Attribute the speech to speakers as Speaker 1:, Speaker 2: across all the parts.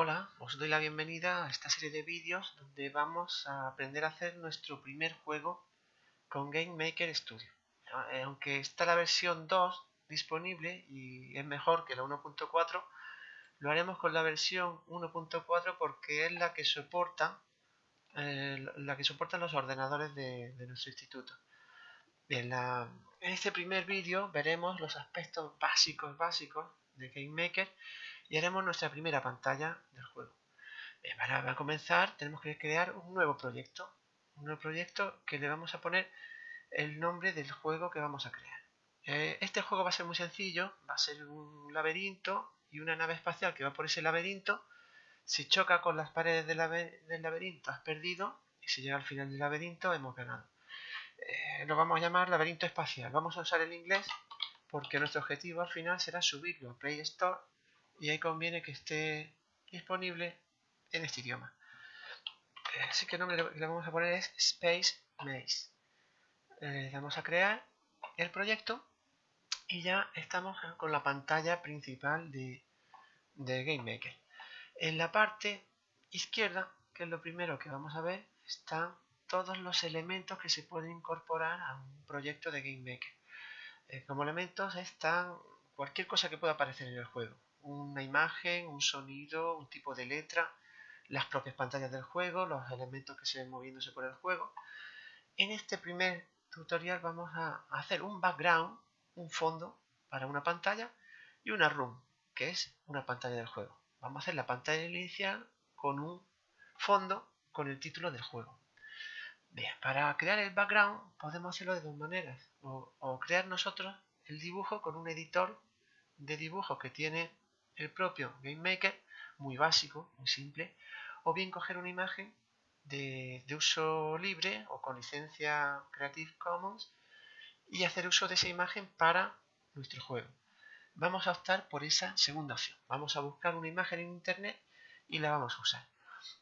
Speaker 1: Hola, os doy la bienvenida a esta serie de vídeos donde vamos a aprender a hacer nuestro primer juego con Game Maker Studio. Eh, aunque está la versión 2 disponible y es mejor que la 1.4, lo haremos con la versión 1.4 porque es la que soporta eh, la que soportan los ordenadores de, nuestro instituto. Bien, en este primer vídeo veremos los aspectos básicos básicos de Game Maker y haremos nuestra primera pantalla del juego. para, comenzar tenemos que crear un nuevo proyecto, un nuevo proyecto que le vamos a poner el nombre del juego que vamos a crear. Eh, este juego va a ser muy sencillo, va a ser un laberinto y una nave espacial que va por ese laberinto. Si choca con las paredes del, laberinto has perdido y si llega al final del laberinto hemos ganado. Eh, lo vamos a llamar laberinto espacial. Vamos a usar el inglés porque nuestro objetivo al final será subirlo a Play Store y ahí conviene que esté disponible en este idioma. Así que el nombre que le vamos a poner es Space Maze. Le damos a crear el proyecto y ya estamos con la pantalla principal de, de GameMaker. En la parte izquierda, que es lo primero que vamos a ver, están todos los elementos que se pueden incorporar a un proyecto de GameMaker. Eh, como elementos están cualquier cosa que pueda aparecer en el juego una imagen, un sonido, un tipo de letra, las propias pantallas del juego, los elementos que se ven moviéndose por el juego. En este primer tutorial vamos a hacer un background, un fondo para una pantalla y una room, que es una pantalla del juego. Vamos a hacer la pantalla inicial con un fondo con el título del juego. Bien, para crear el background podemos hacerlo de dos maneras. O, o crear nosotros el dibujo con un editor de dibujo que tiene el propio GameMaker, muy básico, muy simple, o bien coger una imagen de, uso libre o con licencia Creative Commons y hacer uso de esa imagen para nuestro juego. Vamos a optar por esa segunda opción. Vamos a buscar una imagen en internet y la vamos a usar.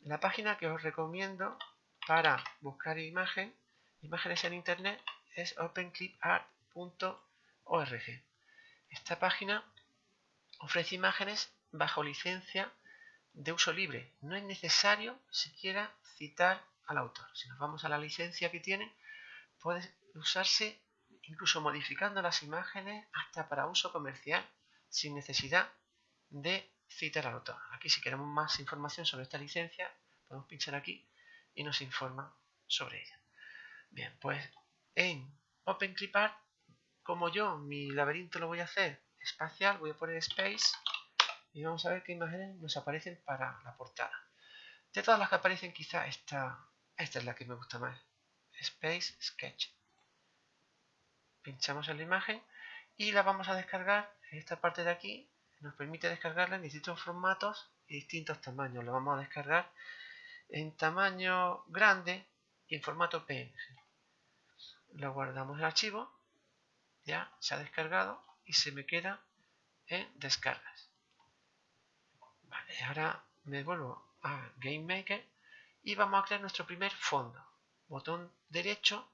Speaker 1: La página que os recomiendo para buscar imagen, imágenes en internet es openclipart.org. Esta página ofrece imágenes bajo licencia de uso libre. No es necesario siquiera citar al autor. Si nos vamos a la licencia que tiene, puede usarse incluso modificando las imágenes hasta para uso comercial sin necesidad de citar al autor. Aquí si queremos más información sobre esta licencia, podemos pinchar aquí y nos informa sobre ella. Bien, pues en OpenClipArt, como yo mi laberinto lo voy a hacer espacial, voy a poner space y vamos a ver qué imágenes nos aparecen para la portada. De todas las que aparecen, quizá esta, esta es la que me gusta más. Space Sketch. Pinchamos en la imagen y la vamos a descargar esta parte de aquí. Nos permite descargarla en distintos formatos y distintos tamaños. Lo vamos a descargar en tamaño grande y en formato PNG. Lo guardamos el archivo. Ya se ha descargado y se me queda en descargas. Vale, ahora me vuelvo a GameMaker y vamos a crear nuestro primer fondo. Botón derecho,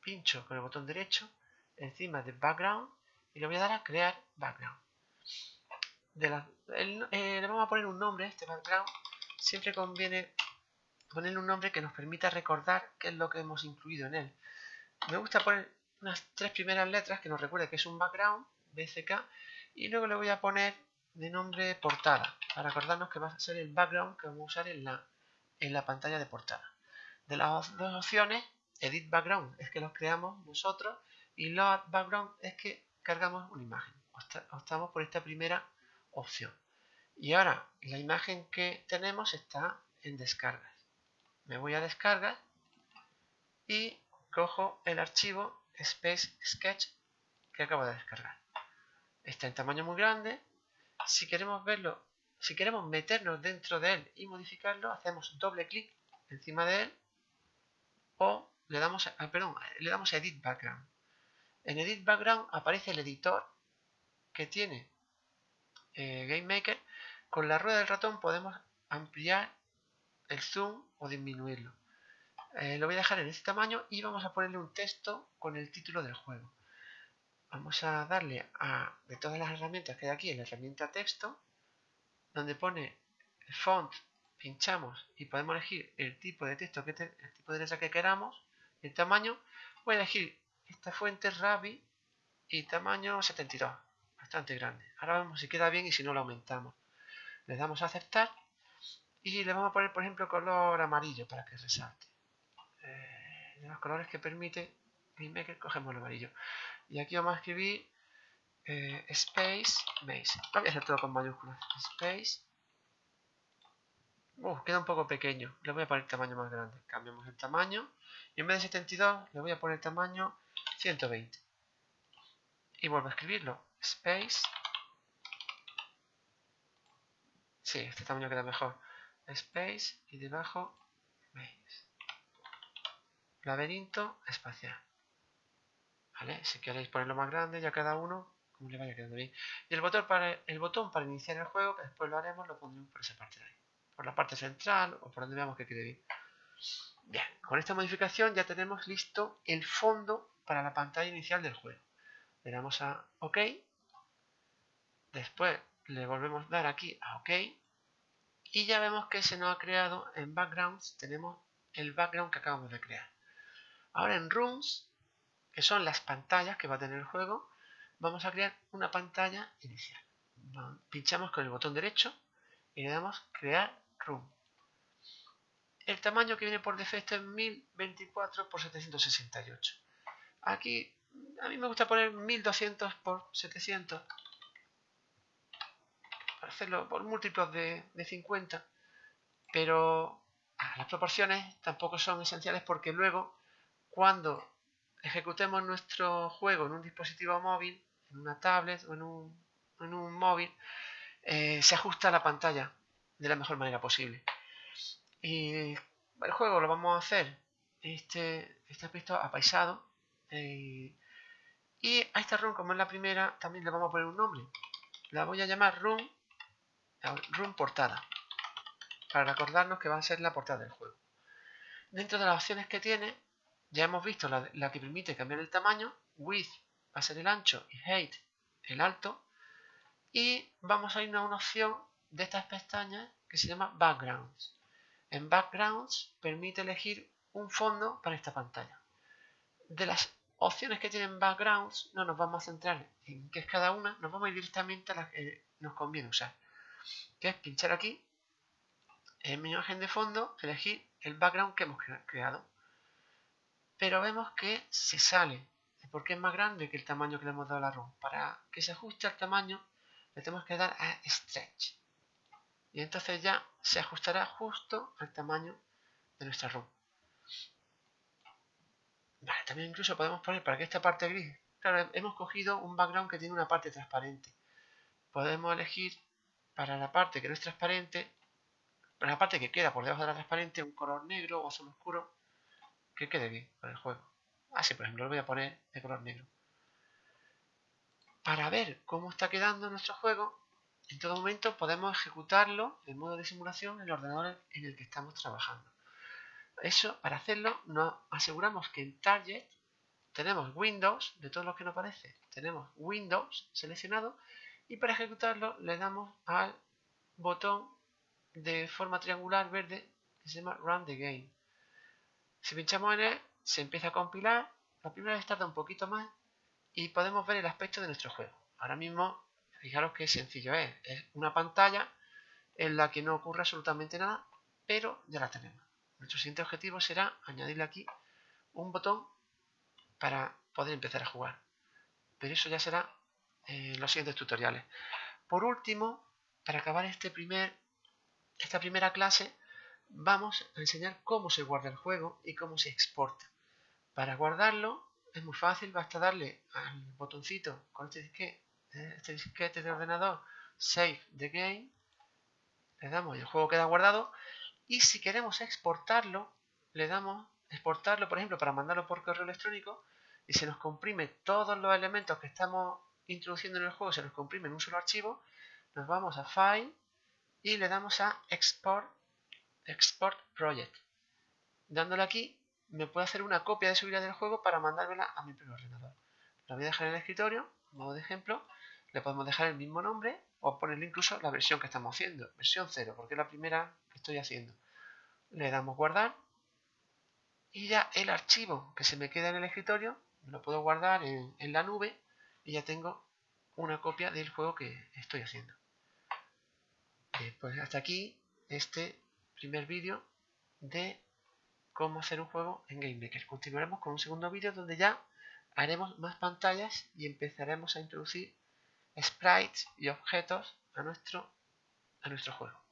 Speaker 1: pincho con el botón derecho encima de background y le voy a dar a crear background. Eh, le vamos a poner un nombre a este background. Siempre conviene ponerle un nombre que nos permita recordar qué es lo que hemos incluido en él. Me gusta poner unas tres primeras letras que nos recuerde que es un background BCK y luego le voy a poner de nombre portada para acordarnos que va a ser el background que vamos a usar en la, en la pantalla de portada. De las dos opciones, Edit Background es que los creamos nosotros y Load Background es que cargamos una imagen. Optamos por esta primera opción. Y ahora la imagen que tenemos está en descargas. Me voy a descargar y cojo el archivo Space Sketch que acabo de descargar está en tamaño muy grande. Si queremos verlo, si queremos meternos dentro de él y modificarlo, hacemos doble clic encima de él o le damos a, perdón, le damos Edit Background. En Edit Background aparece el editor que tiene eh, GameMaker. Con la rueda del ratón podemos ampliar el zoom o disminuirlo. Eh, lo voy a dejar en este tamaño y vamos a ponerle un texto con el título del juego vamos a darle a, de todas las herramientas que hay aquí, en la herramienta texto, donde pone font, pinchamos y podemos elegir el tipo de texto, que el tipo de letra que queramos, el tamaño. Voy a elegir esta fuente Rabi y tamaño 72, bastante grande. Ahora vemos si queda bien y si no lo aumentamos. Le damos a aceptar y le vamos a poner, por ejemplo, color amarillo para que resalte. Eh, de los colores que permite GameMaker cogemos el amarillo. Y aquí vamos a escribir eh, Space. Lo voy a hacer todo con mayúsculas. Space. Uh, queda un poco pequeño. Le voy a poner tamaño más grande. Cambiamos el tamaño. Y en vez de 72, le voy a poner tamaño 120. Y vuelvo a escribirlo. Space. Sí, este tamaño queda mejor. Space y debajo Maze. Laberinto espacial. ¿Vale? Si queréis ponerlo más grande, ya cada uno como le vaya quedando bien. Y el botón, para, el botón para iniciar el juego, que después lo haremos, lo pondremos por esa parte de ahí. Por la parte central o por donde veamos que quede bien. Bien, con esta modificación ya tenemos listo el fondo para la pantalla inicial del juego. Le damos a OK. Después le volvemos a dar aquí a OK. Y ya vemos que se nos ha creado en Backgrounds, tenemos el background que acabamos de crear. Ahora en Rooms, que son las pantallas que va a tener el juego, vamos a crear una pantalla inicial. Pinchamos con el botón derecho y le damos crear room. El tamaño que viene por defecto es 1024 x 768. Aquí a mí me gusta poner 1200 x 700 para hacerlo por múltiplos de, 50 pero ah, las proporciones tampoco son esenciales porque luego cuando ejecutemos nuestro juego en un dispositivo móvil, en una tablet o en un, móvil, eh, se ajusta la pantalla de la mejor manera posible. Y el juego lo vamos a hacer este, este aspecto apaisado. Eh, y a esta run, como es la primera, también le vamos a poner un nombre. La voy a llamar run, run portada. Para recordarnos que va a ser la portada del juego. Dentro de las opciones que tiene, ya hemos visto la, que permite cambiar el tamaño, width va a ser el ancho y height el alto. Y vamos a ir a una opción de estas pestañas que se llama backgrounds. En backgrounds permite elegir un fondo para esta pantalla. De las opciones que tienen backgrounds no nos vamos a centrar en qué es cada una, nos vamos a ir directamente a las que nos conviene usar. Que es pinchar aquí en mi imagen de fondo, elegir el background que hemos creado pero vemos que se sale porque es más grande que el tamaño que le hemos dado la ROM. Para que se ajuste al tamaño le tenemos que dar a Stretch. Y entonces ya se ajustará justo al tamaño de nuestra ROM. Vale, también incluso podemos poner para que esta parte gris... Claro, hemos cogido un background que tiene una parte transparente. Podemos elegir para la parte que no es transparente, para la parte que queda por debajo de la transparente, un color negro o azul oscuro que quede bien con el juego. Así, por ejemplo, lo voy a poner de color negro. Para ver cómo está quedando nuestro juego, en todo momento podemos ejecutarlo en modo de simulación en el ordenador en el que estamos trabajando. Eso, para hacerlo, nos aseguramos que en Target tenemos Windows, de todo lo que nos aparece, tenemos Windows seleccionado y para ejecutarlo le damos al botón de forma triangular verde que se llama Run the Game. Si pinchamos en él, se empieza a compilar. La primera vez tarda un poquito más y podemos ver el aspecto de nuestro juego. Ahora mismo, fijaros qué sencillo es. Es una pantalla en la que no ocurre absolutamente nada, pero ya la tenemos. Nuestro siguiente objetivo será añadirle aquí un botón para poder empezar a jugar. Pero eso ya será en los siguientes tutoriales. Por último, para acabar este primer, esta primera clase, vamos a enseñar cómo se guarda el juego y cómo se exporta. Para guardarlo es muy fácil, basta darle al botoncito con este disquete, eh, este disquete de ordenador Save the Game, le damos y el juego queda guardado y si queremos exportarlo, le damos exportarlo, por ejemplo, para mandarlo por correo electrónico y se nos comprime todos los elementos que estamos introduciendo en el juego, se nos comprime en un solo archivo, nos vamos a File y le damos a Export Export Project. Dándole aquí, me puede hacer una copia de seguridad del juego para mandármela a mi propio ordenador. La voy a dejar en el escritorio, modo de ejemplo. Le podemos dejar el mismo nombre o ponerle incluso la versión que estamos haciendo, versión 0, porque es la primera que estoy haciendo. Le damos guardar y ya el archivo que se me queda en el escritorio lo puedo guardar en, en la nube y ya tengo una copia del juego que estoy haciendo. pues hasta aquí este primer vídeo de cómo hacer un juego en GameMaker. Continuaremos con un segundo vídeo donde ya haremos más pantallas y empezaremos a introducir sprites y objetos a nuestro, a nuestro juego.